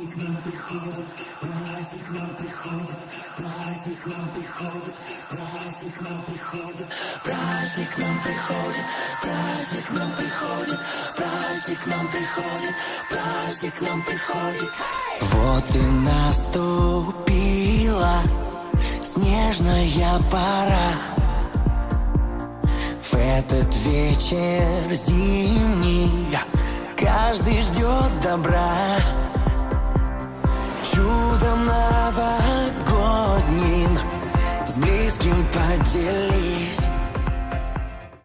Праздник нам приходит, праздник нам приходит, праздник нам приходит, праздник нам приходит, праздник нам приходит, праздник нам приходит, праздник нам приходит, праздник нам приходит. Вот и наступила снежная пора В этот вечер зимний каждый ждет добра с близким подели.